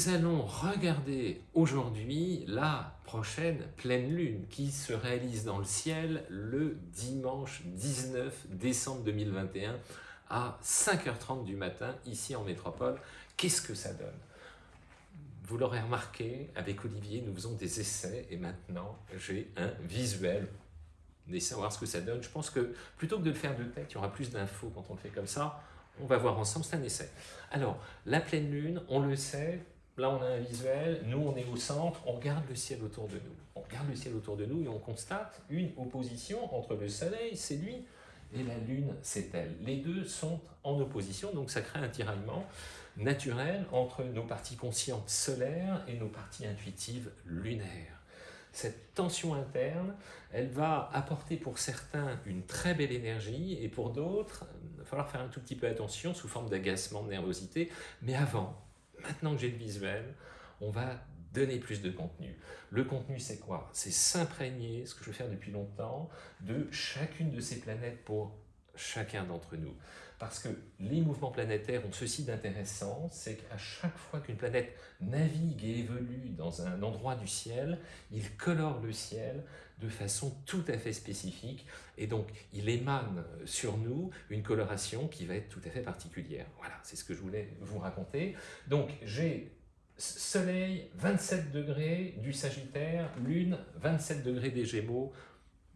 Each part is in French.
nous allons regarder aujourd'hui la prochaine pleine lune qui se réalise dans le ciel le dimanche 19 décembre 2021 à 5h30 du matin ici en métropole. Qu'est-ce que ça donne? Vous l'aurez remarqué, avec Olivier, nous faisons des essais et maintenant j'ai un visuel. Laissez voir ce que ça donne? Je pense que plutôt que de le faire de tête, il y aura plus d'infos quand on le fait comme ça. On va voir ensemble, c'est un essai. Alors, la pleine lune, on le sait, là on a un visuel, nous on est au centre, on regarde le ciel autour de nous. On regarde le ciel autour de nous et on constate une opposition entre le soleil, c'est lui, et la lune, c'est elle. Les deux sont en opposition, donc ça crée un tiraillement naturel entre nos parties conscientes solaires et nos parties intuitives lunaires. Cette tension interne, elle va apporter pour certains une très belle énergie et pour d'autres, il va falloir faire un tout petit peu attention sous forme d'agacement, de nervosité. Mais avant, maintenant que j'ai le visuel, on va donner plus de contenu. Le contenu, c'est quoi? C'est s'imprégner, ce que je veux faire depuis longtemps, de chacune de ces planètes pour chacun d'entre nous. Parce que les mouvements planétaires ont ceci d'intéressant, c'est qu'à chaque fois qu'une planète navigue et évolue dans un endroit du ciel, il colore le ciel de façon tout à fait spécifique, et donc il émane sur nous une coloration qui va être tout à fait particulière. Voilà, c'est ce que je voulais vous raconter. Donc j'ai Soleil 27 degrés du Sagittaire, Lune 27 degrés des Gémeaux,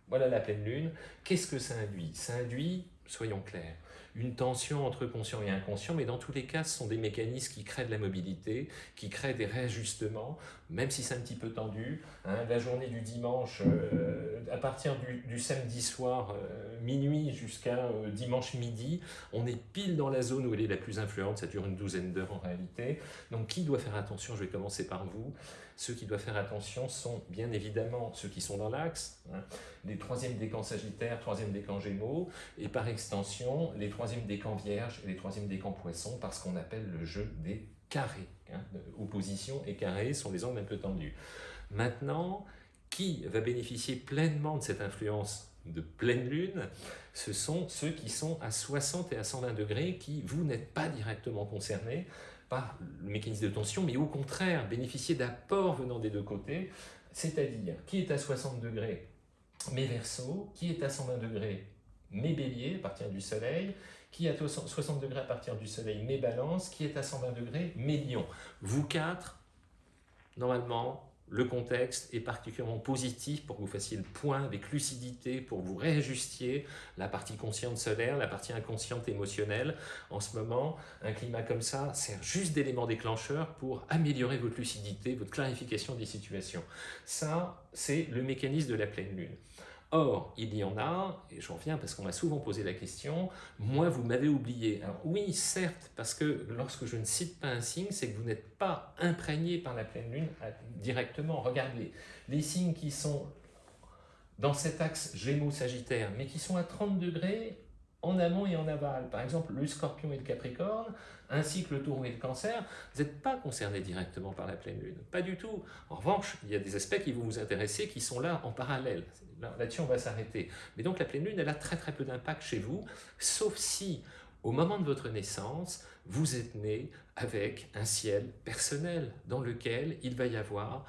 voilà la pleine Lune. Qu'est-ce que ça induit? Ça induit, soyons clairs, une tension entre conscient et inconscient, mais dans tous les cas, ce sont des mécanismes qui créent de la mobilité, qui créent des réajustements, même si c'est un petit peu tendu. Hein. la journée du dimanche, euh, à partir du, samedi soir, euh, minuit jusqu'à euh, dimanche midi, on est pile dans la zone où elle est la plus influente, ça dure une douzaine d'heures en réalité. Donc qui doit faire attention Je vais commencer par vous. Ceux qui doivent faire attention sont bien évidemment ceux qui sont dans l'axe, hein, les troisièmes décans sagittaires, troisième décan gémeaux, et par extension les troisièmes décans vierges et les troisièmes décans poissons, parce qu'on appelle le jeu des Hein, opposition et carré sont les angles un peu tendus. Maintenant, qui va bénéficier pleinement de cette influence de pleine lune, ce sont ceux qui sont à 60 et à 120 degrés, qui, vous, n'êtes pas directement concernés, par le mécanisme de tension, mais au contraire, bénéficier d'apports venant des deux côtés, c'est-à-dire qui est à 60 degrés, mes versos, qui est à 120 degrés, mes béliers, à partir du soleil, qui est à 60 degrés à partir du soleil, mes balances, qui est à 120 degrés, mes lions. Vous quatre, normalement, le contexte est particulièrement positif pour que vous fassiez le point avec lucidité, pour vous réajustiez la partie consciente solaire, la partie inconsciente émotionnelle. En ce moment, un climat comme ça sert juste d'élément déclencheur pour améliorer votre lucidité, votre clarification des situations. Ça, c'est le mécanisme de la pleine lune. Or, il y en a, et j'en reviens parce qu'on m'a souvent posé la question, moi vous m'avez oublié. Alors oui, certes, parce que lorsque je ne cite pas un signe, c'est que vous n'êtes pas imprégné par la pleine lune directement. Regardez, les signes qui sont dans cet axe Gémeaux-Sagittaire, mais qui sont à 30 degrés en amont et en aval. Par exemple, le scorpion et le capricorne, ainsi que le taureau et le cancer, vous n'êtes pas concernés directement par la pleine lune. Pas du tout. En revanche, il y a des aspects qui vont vous intéresser, qui sont là en parallèle. Là-dessus, on va s'arrêter. Mais donc, la pleine lune, elle a très très peu d'impact chez vous, sauf si, au moment de votre naissance, vous êtes né avec un ciel personnel dans lequel il va y avoir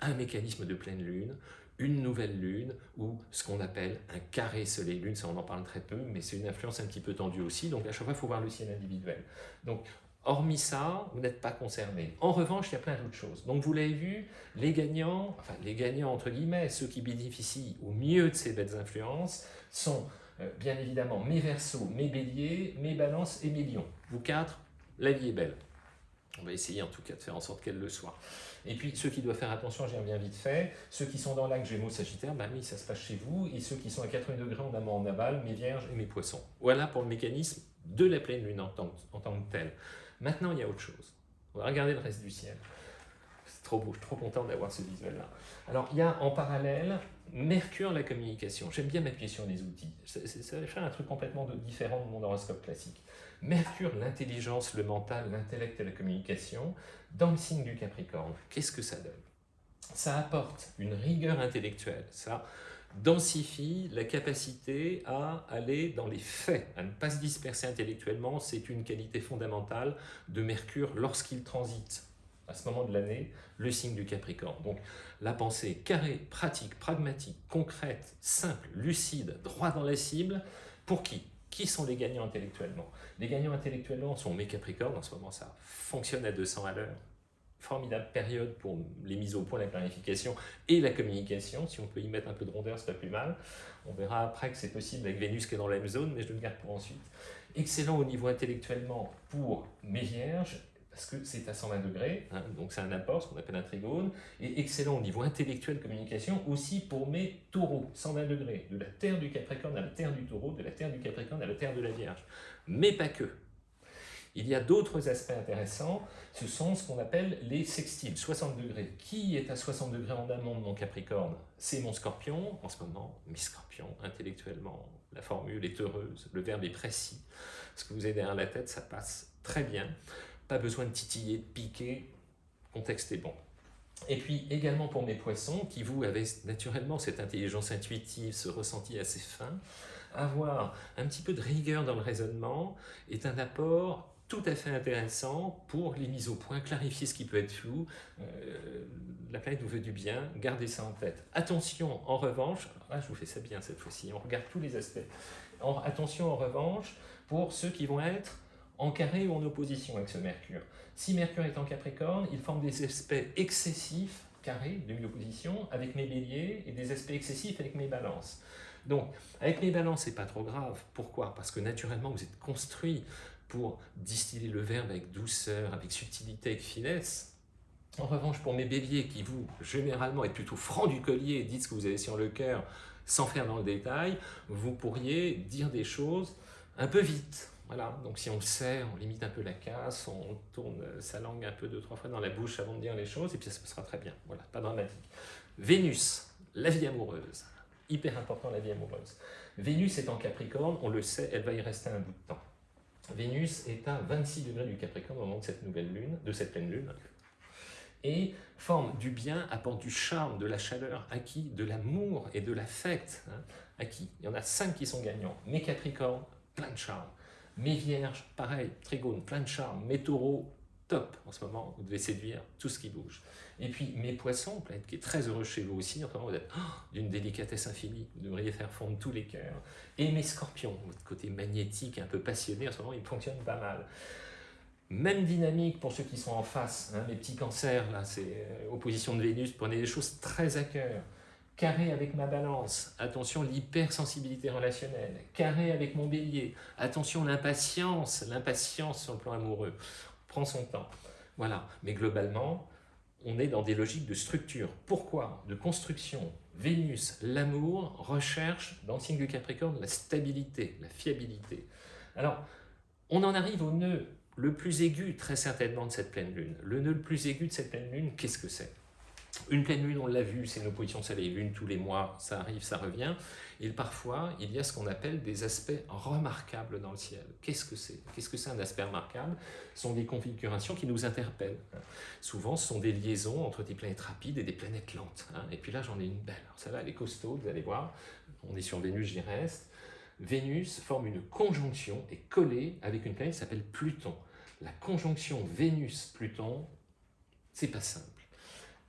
un mécanisme de pleine lune, une nouvelle lune ou ce qu'on appelle un carré soleil-lune, ça on en parle très peu, mais c'est une influence un petit peu tendue aussi, donc à chaque fois il faut voir le ciel individuel. Donc hormis ça, vous n'êtes pas concerné. En revanche, il y a plein d'autres choses. Donc vous l'avez vu, les gagnants, enfin les gagnants entre guillemets, ceux qui bénéficient au mieux de ces belles influences, sont euh, bien évidemment mes versos, mes béliers, mes balances et mes lions. Vous quatre, la vie est belle. On va essayer en tout cas de faire en sorte qu'elle le soit. Et puis ceux qui doivent faire attention, j'y reviens vite fait, ceux qui sont dans l'axe Gémeaux Sagittaire, bah oui, ça se passe chez vous, et ceux qui sont à 80 degrés en amont en aval, mes vierges et mes poissons. Voilà pour le mécanisme de la pleine lune en tant, en tant que tel. Maintenant, il y a autre chose. On va regarder le reste du ciel. C'est trop beau, je suis trop content d'avoir ce visuel-là. Alors, il y a en parallèle Mercure, la communication. J'aime bien m'appuyer sur les outils. Ça va un truc complètement différent de mon horoscope classique. Mercure, l'intelligence, le mental, l'intellect et la communication, dans le signe du Capricorne. Qu'est-ce que ça donne? Ça apporte une rigueur intellectuelle, ça densifie la capacité à aller dans les faits, à ne pas se disperser intellectuellement. C'est une qualité fondamentale de Mercure lorsqu'il transite. À ce moment de l'année, le signe du Capricorne. Donc la pensée carrée, pratique, pragmatique, concrète, simple, lucide, droit dans la cible, pour qui? Qui sont les gagnants intellectuellement? Les gagnants intellectuellement sont mes Capricornes, en ce moment ça fonctionne à 200 à l'heure, formidable période pour les mises au point, la clarification et la communication. Si on peut y mettre un peu de rondeur, c'est pas plus mal. On verra après que c'est possible avec Vénus qui est dans la même zone, mais je le garde pour ensuite. Excellent au niveau intellectuellement pour mes vierges, parce que c'est à 120 degrés, hein, donc c'est un apport, ce qu'on appelle un trigone, et excellent au niveau intellectuel, communication, aussi pour mes taureaux, 120 degrés, de la terre du Capricorne à la terre du taureau, de la terre du Capricorne à la terre de la Vierge. Mais pas que. Il y a d'autres aspects intéressants, ce sont ce qu'on appelle les sextiles, 60 degrés. Qui est à 60 degrés en amont de mon Capricorne? C'est mon scorpion, en ce moment, mes scorpions, intellectuellement, la formule est heureuse, le verbe est précis. Ce que vous avez derrière la tête, ça passe très bien. Pas besoin de titiller, de piquer, contexte est bon. Et puis également pour mes poissons, qui vous avez naturellement cette intelligence intuitive, ce ressenti assez fin, avoir un petit peu de rigueur dans le raisonnement est un apport tout à fait intéressant pour les mises au point, clarifier ce qui peut être flou. Euh, la planète vous veut du bien, gardez ça en tête. Attention, en revanche, ah, je vous fais ça bien cette fois-ci, on regarde tous les aspects. attention en revanche pour ceux qui vont être en carré ou en opposition avec ce Mercure. Si Mercure est en Capricorne, il forme des aspects excessifs, carrés, de opposition, avec mes béliers, et des aspects excessifs avec mes balances. Donc, avec mes balances, c'est pas trop grave. Pourquoi? Parce que naturellement, vous êtes construit pour distiller le verbe avec douceur, avec subtilité, avec finesse. En revanche, pour mes béliers qui, vous, généralement, êtes plutôt franc du collier, dites ce que vous avez sur le cœur, sans faire dans le détail, vous pourriez dire des choses un peu vite. Voilà, donc si on le sait, on limite un peu la casse, on tourne sa langue un peu deux, trois fois dans la bouche avant de dire les choses, et puis ça se passera très bien. Voilà, pas dramatique. Vénus, la vie amoureuse. Hyper important la vie amoureuse. Vénus est en Capricorne, on le sait, elle va y rester un bout de temps. Vénus est à 26 degrés du Capricorne au moment de cette nouvelle lune, de cette pleine lune, et forme du bien, apporte du charme, de la chaleur acquis, de l'amour et de l'affect hein, acquis. Il y en a cinq qui sont gagnants. Mes Capricornes, plein de charme. Mes Vierges, pareil, Trigone, plein de charme. Mes Taureaux, top en ce moment, vous devez séduire tout ce qui bouge. Et puis mes poissons, planète qui est très heureux chez vous aussi, en ce moment vous êtes oh, d'une délicatesse infinie, vous devriez faire fondre tous les cœurs. Et mes scorpions, votre côté magnétique, un peu passionné, en ce moment il fonctionne pas mal. Même dynamique pour ceux qui sont en face, hein, mes petits cancers, là, c'est euh, opposition de Vénus, prenez des choses très à cœur. Carré avec ma balance, attention l'hypersensibilité relationnelle. Carré avec mon bélier, attention l'impatience, l'impatience sur le plan amoureux son temps. Voilà, mais globalement, on est dans des logiques de structure. Pourquoi De construction? Vénus, l'amour, recherche dans le signe du Capricorne la stabilité, la fiabilité. Alors, on en arrive au nœud le plus aigu, très certainement, de cette pleine lune. Le nœud le plus aigu de cette pleine lune, qu'est-ce que c'est? Une pleine lune, on l'a vu, c'est une opposition soleil-lune tous les mois, ça arrive, ça revient. Et parfois, il y a ce qu'on appelle des aspects remarquables dans le ciel. Qu'est-ce que c'est? Qu'est-ce que c'est un aspect remarquable? Ce sont des configurations qui nous interpellent. Souvent, ce sont des liaisons entre des planètes rapides et des planètes lentes. Hein. Et puis là, j'en ai une belle. Alors, celle-là, elle est costaud, vous allez voir. On est sur Vénus, j'y reste. Vénus forme une conjonction et collée avec une planète qui s'appelle Pluton. La conjonction Vénus-Pluton, c'est pas simple.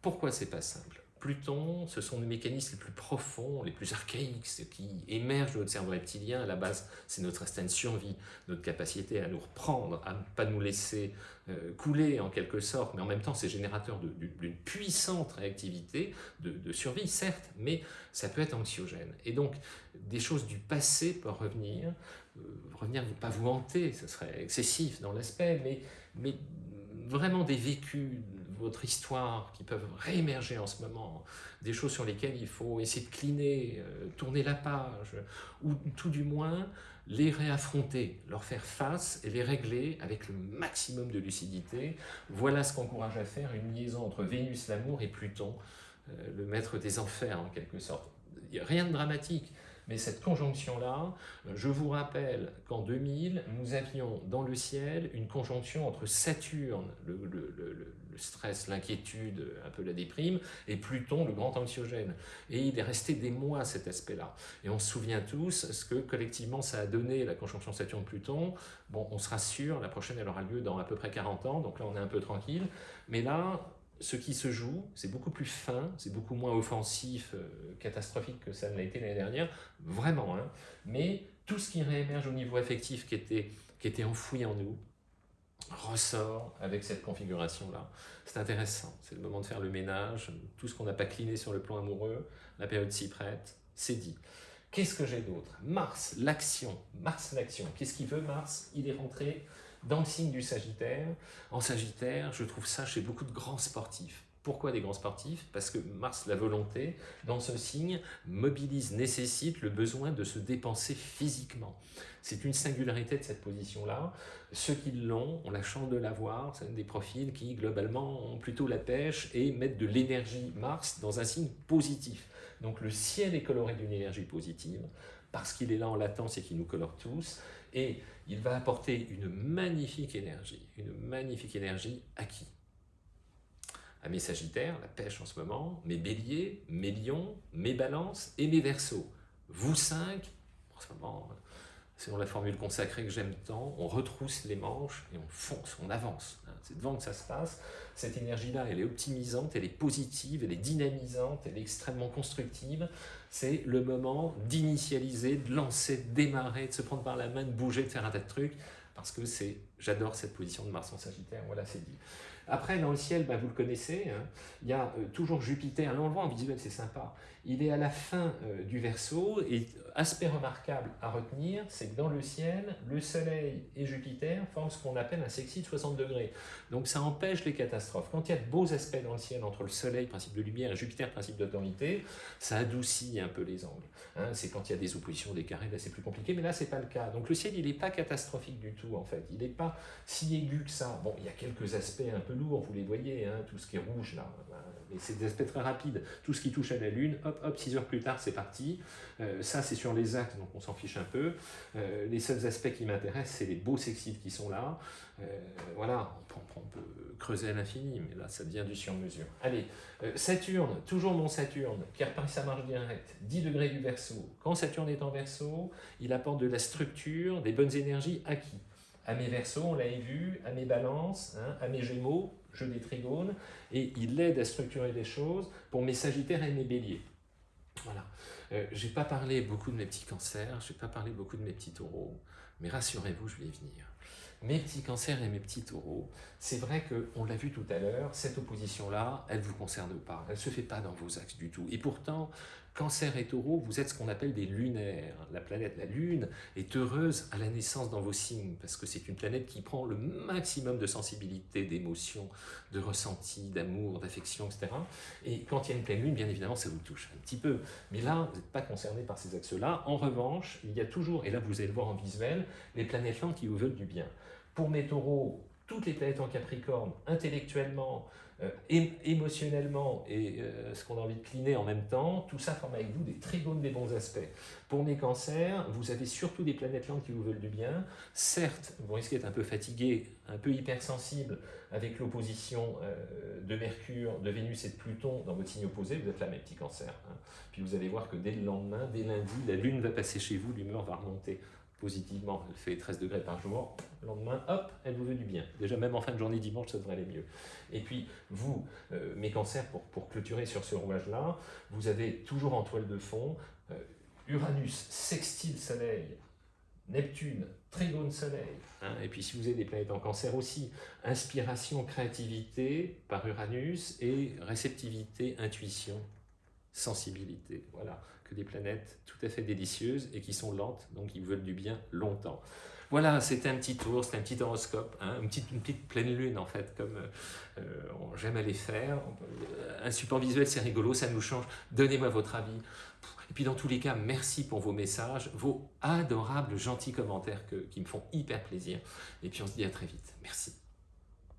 Pourquoi c'est pas simple? Pluton, ce sont les mécanismes les plus profonds, les plus archaïques, ce qui émerge de notre cerveau reptilien. À la base, c'est notre instinct de survie, notre capacité à nous reprendre, à ne pas nous laisser euh, couler en quelque sorte, mais en même temps, c'est générateur d'une puissante réactivité de, survie, certes, mais ça peut être anxiogène. Et donc, des choses du passé peuvent revenir, euh, revenir, pas vous hanter, ce serait excessif dans l'aspect, mais vraiment des vécus, votre histoire qui peuvent réémerger en ce moment, des choses sur lesquelles il faut essayer de cliner, euh, tourner la page, ou tout du moins les réaffronter, leur faire face et les régler avec le maximum de lucidité. Voilà ce qu'encourage à faire une liaison entre Vénus, l'amour, et Pluton, euh, le maître des enfers en quelque sorte. Rien de dramatique, Mais cette conjonction-là, je vous rappelle qu'en 2000, nous avions dans le ciel une conjonction entre Saturne, le, stress, l'inquiétude, un peu la déprime, et Pluton, le grand anxiogène. Et il est resté des mois cet aspect-là. Et on se souvient tous ce que collectivement ça a donné la conjonction Saturne-Pluton. Bon, on sera sûr, la prochaine elle aura lieu dans à peu près 40 ans, donc là on est un peu tranquille. Mais là, ce qui se joue, c'est beaucoup plus fin, c'est beaucoup moins offensif, euh, catastrophique que ça ne l'a été l'année dernière, vraiment. Hein. Mais tout ce qui réémerge au niveau affectif qui était, qui était enfoui en nous, ressort avec cette configuration-là. C'est intéressant, c'est le moment de faire le ménage, tout ce qu'on n'a pas cliné sur le plan amoureux, la période s'y prête, c'est dit. Qu'est-ce que j'ai d'autre? Mars, l'action, Mars, l'action. Qu'est-ce qu'il veut Mars? Il est rentré dans le signe du Sagittaire. En Sagittaire, je trouve ça chez beaucoup de grands sportifs. Pourquoi des grands sportifs? Parce que Mars, la volonté, dans ce signe, mobilise, nécessite le besoin de se dépenser physiquement. C'est une singularité de cette position-là. Ceux qui l'ont ont la chance de l'avoir. C'est des profils qui, globalement, ont plutôt la pêche et mettent de l'énergie Mars dans un signe positif. Donc le ciel est coloré d'une énergie positive, parce qu'il est là en latence et qu'il nous colore tous, et il va apporter une magnifique énergie, une magnifique énergie à qui? À mes sagittaires, la pêche en ce moment, mes béliers, mes lions, mes balances et mes versos. Vous cinq, en ce moment, selon la formule consacrée que j'aime tant, on retrousse les manches et on fonce, on avance. Hein. C'est devant que ça se passe. Cette énergie-là, elle est optimisante, elle est positive, elle est dynamisante, elle est extrêmement constructive. C'est le moment d'initialiser, de lancer, de démarrer, de se prendre par la main, de bouger, de faire un tas de trucs, parce que c'est, j'adore cette position de Mars en Sagittaire, voilà, c'est dit. Après, dans le ciel, bah, vous le connaissez, hein, il y a euh, toujours Jupiter, là on le voit en visuel, c'est sympa. Il est à la fin euh, du Verseau, et aspect remarquable à retenir, c'est que dans le ciel, le Soleil et Jupiter forment ce qu'on appelle un sexy de 60 degrés. Donc ça empêche les catastrophes. Quand il y a de beaux aspects dans le ciel entre le Soleil, principe de lumière, et Jupiter, principe d'autorité, ça adoucit un peu les angles. Hein. c'est quand il y a des oppositions, des carrés, là c'est plus compliqué, mais là c'est pas le cas. Donc le ciel, il n'est pas catastrophique du tout en fait. Il n'est pas si aigu que ça. Bon, il y a quelques aspects un peu lourds, vous les voyez, hein, tout ce qui est rouge là, mais c'est des aspects très rapides. Tout ce qui touche à la Lune, hop, hop, 6 heures plus tard, c'est parti. Euh, ça, c'est sur les axes, donc on s'en fiche un peu. Euh, les seuls aspects qui m'intéressent, c'est les beaux sexides qui sont là. Euh, voilà, on, peut creuser à l'infini, mais là, ça devient du sur-mesure. Allez, Saturne, toujours mon Saturne, qui repart sa marche directe, 10 degrés du Verseau. Quand Saturne est en Verseau, il apporte de la structure, des bonnes énergies à qui à mes versos, on l'avait vu, à mes balances, hein, à mes gémeaux, jeu des trigones, et il aide à structurer les choses pour mes sagittaires et mes béliers. Voilà. Euh, je n'ai pas parlé beaucoup de mes petits cancers, je n'ai pas parlé beaucoup de mes petits taureaux, mais rassurez-vous, je vais y venir. Mes petits cancers et mes petits taureaux, c'est vrai qu'on l'a vu tout à l'heure, cette opposition-là, elle ne vous concerne pas, elle ne se fait pas dans vos axes du tout. Et pourtant, Cancer et taureau, vous êtes ce qu'on appelle des lunaires. La planète, la Lune, est heureuse à la naissance dans vos signes, parce que c'est une planète qui prend le maximum de sensibilité, d'émotion, de ressenti, d'amour, d'affection, etc. Et quand il y a une pleine Lune, bien évidemment, ça vous touche un petit peu. Mais là, vous n'êtes pas concerné par ces axes-là. En revanche, il y a toujours, et là vous allez le voir en visuel, les planètes lentes qui vous veulent du bien. Pour mes taureaux, toutes les planètes en Capricorne, intellectuellement, euh, émotionnellement et euh, ce qu'on a envie de cliner en même temps, tout ça forme avec vous des trigones des bons aspects. Pour mes cancers, vous avez surtout des planètes lentes qui vous veulent du bien. Certes, vous risquez d'être un peu fatigué, un peu hypersensible avec l'opposition euh, de Mercure, de Vénus et de Pluton dans votre signe opposé, vous êtes là mes petits cancers. Hein. Puis vous allez voir que dès le lendemain, dès lundi, la Lune va passer chez vous, l'humeur va remonter positivement, elle fait 13 degrés par jour, le lendemain, hop, elle vous veut du bien. Déjà, même en fin de journée dimanche, ça devrait aller mieux. Et puis, vous, euh, mes cancers, pour, pour clôturer sur ce rouage-là, vous avez toujours en toile de fond euh, Uranus, sextile Soleil, Neptune, trigone Soleil. Hein, et puis, si vous avez des planètes en cancer aussi, inspiration, créativité par Uranus et réceptivité, intuition, sensibilité. Voilà que des planètes tout à fait délicieuses et qui sont lentes, donc ils veulent du bien longtemps. Voilà, c'était un petit tour, c'était un petit horoscope, hein, une, petite, pleine lune en fait, comme euh, j'aime aller faire. Un support visuel, c'est rigolo, ça nous change. Donnez-moi votre avis. Et puis dans tous les cas, merci pour vos messages, vos adorables, gentils commentaires qui me font hyper plaisir. Et puis on se dit à très vite. Merci.